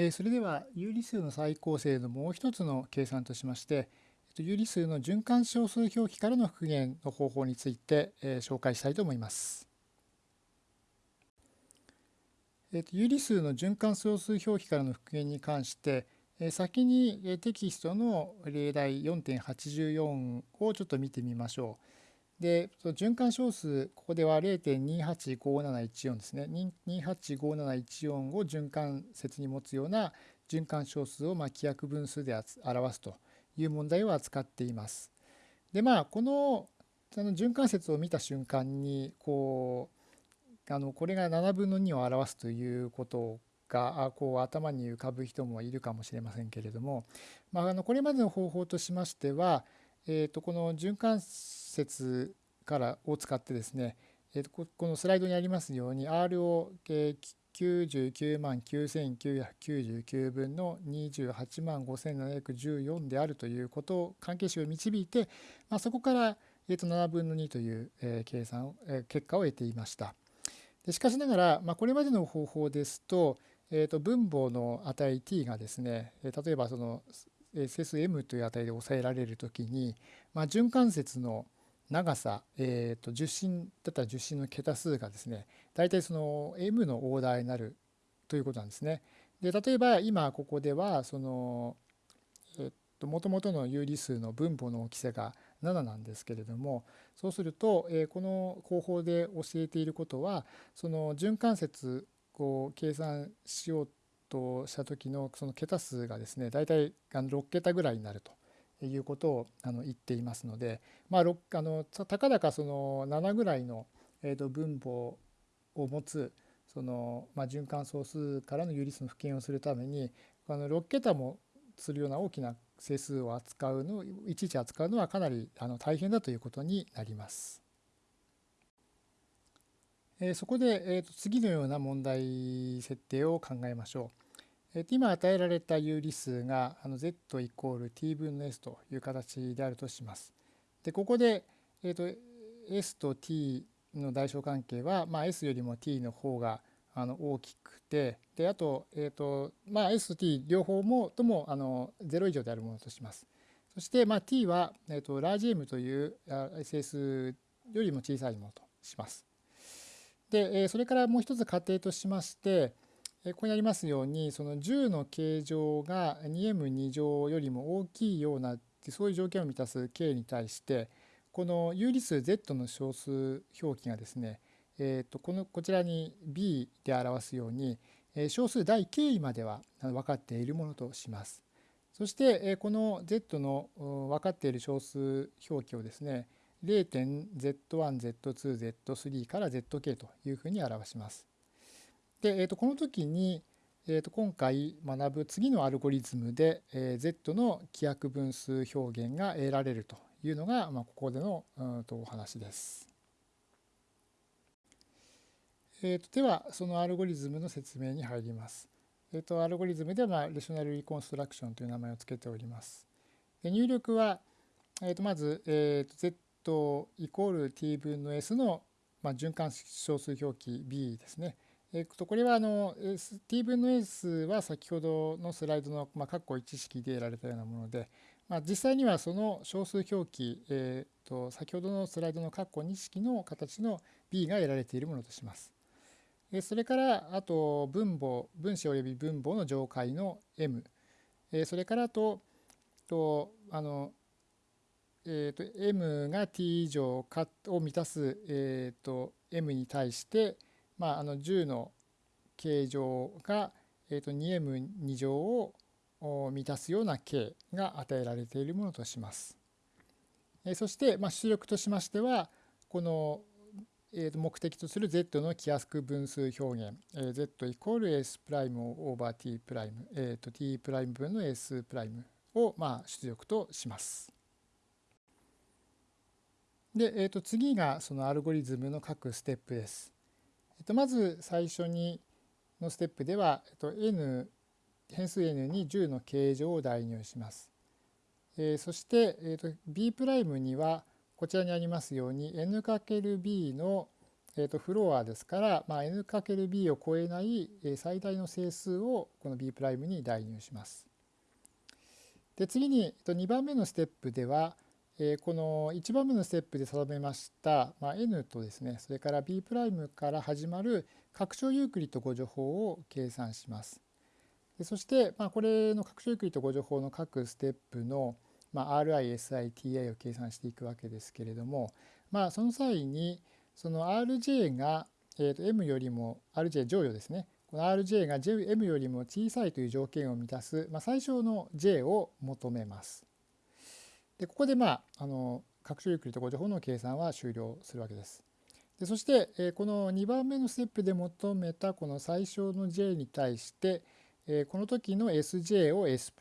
えそれでは有理数の最高性のもう一つの計算としまして、有理数の循環小数表記からの復元の方法について、え紹介したいと思います。え有理数の循環小数表記からの復元に関して、え先にテキストの例題4.84をちょっと見てみましょう。で、その循環小数、ここでは0.285714ですね。285714を循環節に持つような循環小数をま規約分数で表すという問題を扱っています。で、まあ、このあの循環節を見た瞬間に、こう、あのこれが7分の2を表すということがこう頭に浮かぶ人もいるかもしれませんけれども、まあ、あのこれまでの方法としましては、えー、とこの循環節からを使ってですね、えー、とこのスライドにありますように R を99万9999分の28万5714であるということを関係式を導いて、まあ、そこから、えー、と7分の2という、え計算、え結果を得ていました。でしかしながら、まあ、これまでの方法ですと,、えー、と分母の値 t がですね例えばその整数 m という値で抑えられるときに、まあ、循環節の長さ、えー、と10進だったら10進の桁数がですね大体その m のオーダーになるということなんですね。で例えば今ここではそのえっともともとの有理数の分母の大きさが7なんですけれどもそうすると、えこの方法で教えていることはその循環節を計算しようとした時のその桁数がですね大体6桁ぐらいになるということをあの言っていますので、まあ、あのたかだかその7ぐらいの、えと分母を持つその、まあ、循環総数からの有理数の復元をするためにあの6桁もするような大きな整数を扱うのいちいち扱うのはかなりあの大変だということになります。えそこで、えー、と次のような問題設定を考えましょう。今与えられた有理数が z イコール t 分の s という形であるとします。でここで、えー、と s と t の代償関係は、まあ、s よりも t の方があの大きくてであと,、えーとまあ、s と t 両方もともあの0以上であるものとします。そして、まあ、t は、えー、とラージ m という整数よりも小さいものとします。でそれからもう一つ仮定としましてここにありますようにその10の形状が 2m2 乗よりも大きいようなそういう条件を満たす k に対してこの有理数 z の小数表記がですね、えー、とこのこちらに b で表すように小数第 k 位までは分かっているものとします。そしてこの z の分かっている小数表記をですね 0.z1z2z3 から zk というふうに表します。で、えー、とこの時に、えー、と今回学ぶ次のアルゴリズムで、えー、Z の規約分数表現が得られるというのが、まあ、ここでのうんとお話です。えー、とではそのアルゴリズムの説明に入ります。えー、とアルゴリズムでは、まあ、レショナルリコンストラクションという名前を付けております。で入力は、えー、とまず、えー、と Z イコール t 分の s の、まあ、循環小数表記 b ですね。えっと、これはあの t 分の s は先ほどのスライドの、まあ、括弧1式で得られたようなもので、まあ、実際にはその小数表記、えっと、先ほどのスライドの括弧2式の形の b が得られているものとします。それからあと分母分子及び分母の上階の m それからととあの、えー、と m が t 以上かを満たす、えー、と m に対してまあ、あの10の形状が、えー、と 2m2 乗を満たすような形が与えられているものとします。えそして、まあ、出力としましてはこの、えー、と目的とする z の規約分数表現、えー、z イコール s プライムオーバー t プライム、えー、と t プライム分の s プライムを、まあ、出力とします。で、えー、と次がそのアルゴリズムの各ステップです。えっと、まず最初にのステップでは、えっと、n 変数 n に10の形状を代入します。えー、そして、えーと、b' にはこちらにありますように n×b のえー、とフロアですから、まあ、n×b を超えない最大の整数をこの b' に代入します。で次に2番目のステップではこの1番目のステップで定めました、まあ、n とですねそれから b' から始まる拡張ユークリッド互除法を計算します。でそして、まあ、これの拡張ユークリッド互除法の各ステップの、まあ、RI、SI、TI を計算していくわけですけれども、まあ、その際にその RJ が、えー、と M よりも RJ 乗与ですねこの RJ が M よりも小さいという条件を満たす、まあ、最小の J を求めます。でここでまああの拡張ユークリッド誤助法の計算は終了するわけです。でそして、え、この2番目のステップで求めたこの最小の J に対して、え、この時の SJ を S'、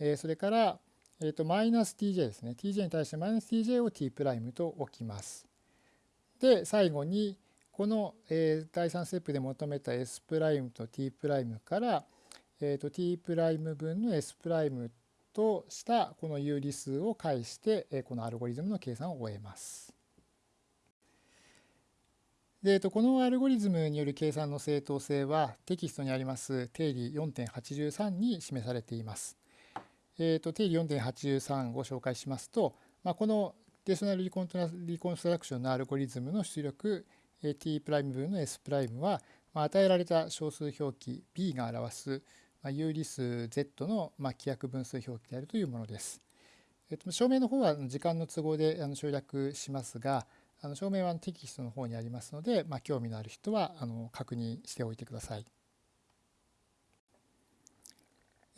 え、それから、えー、とマイナス TJ ですね TJ に対してマイナス TJ を T' と置きます。で最後にこの、え、第3ステップで求めた S' と T' から、えー、と T' 分の S' ととしたこの有理数を介して、このアルゴリズムの計算を終えます。で、このアルゴリズムによる計算の正当性はテキストにあります定理4.83に示されています。えー、と定理4.83を紹介しますと、まあ、このデーショナルリコンリコンストラクションのアルゴリズムの出力 t' 分の S' は、まあ、与えられた小数表記 b が表す、有理数 z の、まあ、規約分数表記であるというものです。えっと、証明の方は時間の都合であの省略しますがあの証明はテキストの方にありますので、まあ、興味のある人はあの確認しておいてください。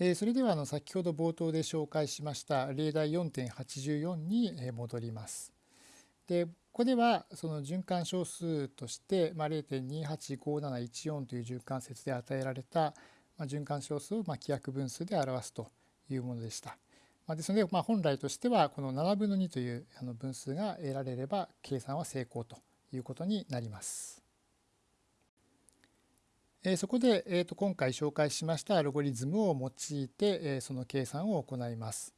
えそれではあの先ほど冒頭で紹介しました例題4.84に戻ります。でここではその循環小数として、まあ、0.285714という循環節で与えられた、まあ、循環小数をまあ規約分数で表すというものでした。まあ、ですので、まあ、本来としてはこの7分の2というあの分数が得られれば計算は成功ということになります。えそこで、えー、と今回紹介しましたアルゴリズムを用いて、えその計算を行います。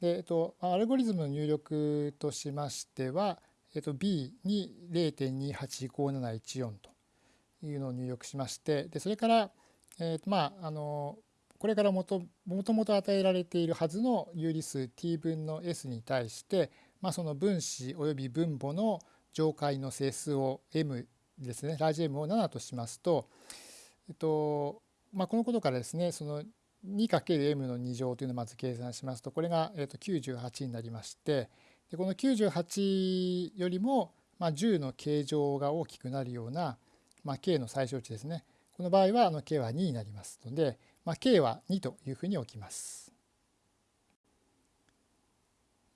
でえー、とアルゴリズムの入力としましては、えー、と B に0.285714というのを入力しましてでそれから、えーまあ、あのこれからもともと与えられているはずの有理数 t 分の s に対して、まあ、その分子および分母の上階の整数を m ですねラージ M を7としますと、えっとまあ、このことからですねその 2×m の2乗というのをまず計算しますとこれが、えっと、98になりましてでこの98よりも、まあ、10の形状が大きくなるような、まあ、k の最小値ですね。この場合はあの k は2になりますので、まあ、k は2というふうに置きます。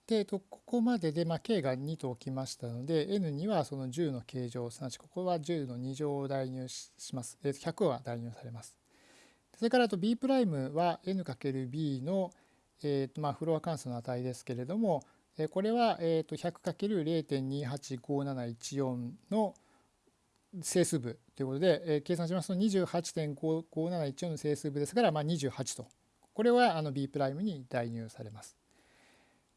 で、ここまでで、まあ、k が2と置きましたので n にはその10の形状すなわちここは10の2乗を代入します100は代入されますそれからと b' は n×b の、えーとまあ、フロア関数の値ですけれどもこれは、えー、と 100×0.285714 の整数部ということで、えー、計算しますと28.55714の整数部ですから、まあ、28と。これはあの b' に代入されます。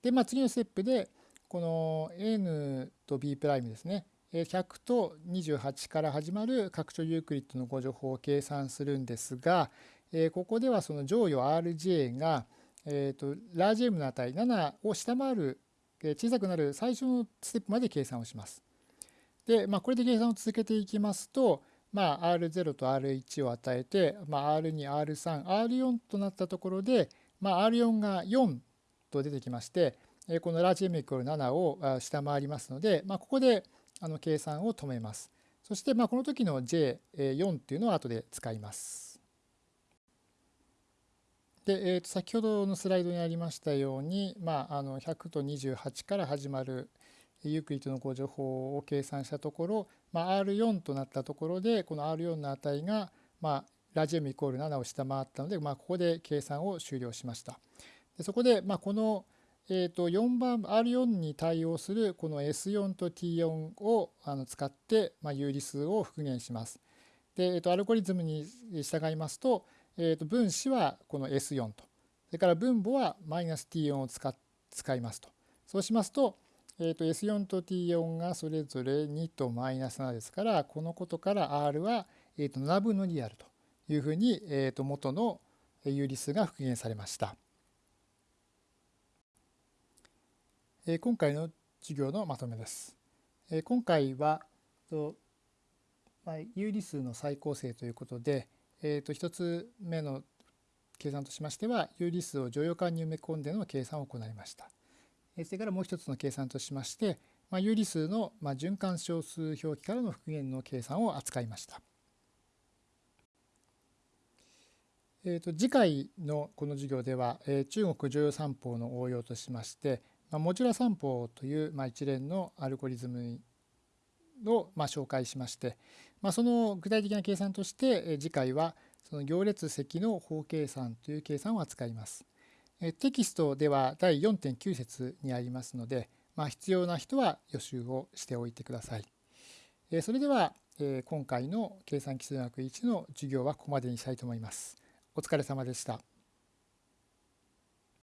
で、まあ、次のステップでこの n と b' ですね。100と28から始まる拡張ユークリッドの誤助法を計算するんですがえここではその乗与 rj が、えー、とラージ m の値7を下回る小さくなる最初のステップまで計算をします。で、まあ、これで計算を続けていきますと、まあ、R0 と R1 を与えて、まあ、R2、R3、R4 となったところで、まあ、R4 が4と出てきましてこのラージ m イコール7を下回りますので、まあ、ここであの計算を止めます。そしてまあこの時の J4 っていうのを後で使います。で、えー、と先ほどのスライドにありましたように、まあ、あの100と28から始まるユークリッドの誤助法を計算したところ、まあ、R4 となったところでこの R4 の値が、まあ、ラジ M イコール7を下回ったので、まあ、ここで計算を終了しました。でそこで、まあ、この、えー、と4番 R4 に対応するこの S4 と T4 をあの使って、まあ、有理数を復元します。で、えー、とアルゴリズムに従いますと,、えー、と分子はこの S4 とそれから分母はマイナス T4 を使使いますと。そうしますと,、えー、と S4 と T4 がそれぞれ2とマイナス7ですからこのことから R は、えー、と7分の2であるというふうに、えー、と元の有理数が復元されました。えー、今回の授業のまとめです。えー、今回はと、まあ、有理数の再構成ということで、えー、と1つ目の計算としましては有理数を乗用感に埋め込んでの計算を行いました。それからもう一つの計算としまして、まあ、有理数の、まあ、循環小数表記からの復元の計算を扱いました。えー、と次回のこの授業では、えー、中国常用三法の応用としまして、まあ、モジュラ三法という、まあ、一連のアルゴリズムを、まあ、紹介しまして、まあ、その具体的な計算として、えー、次回はその行列積の法計算という計算を扱います。テキストでは第4.9節にありますので、まあ、必要な人は予習をしておいてください。それでは今回の計算基礎学1の授業はここまでにしたいと思います。お疲れ様でした。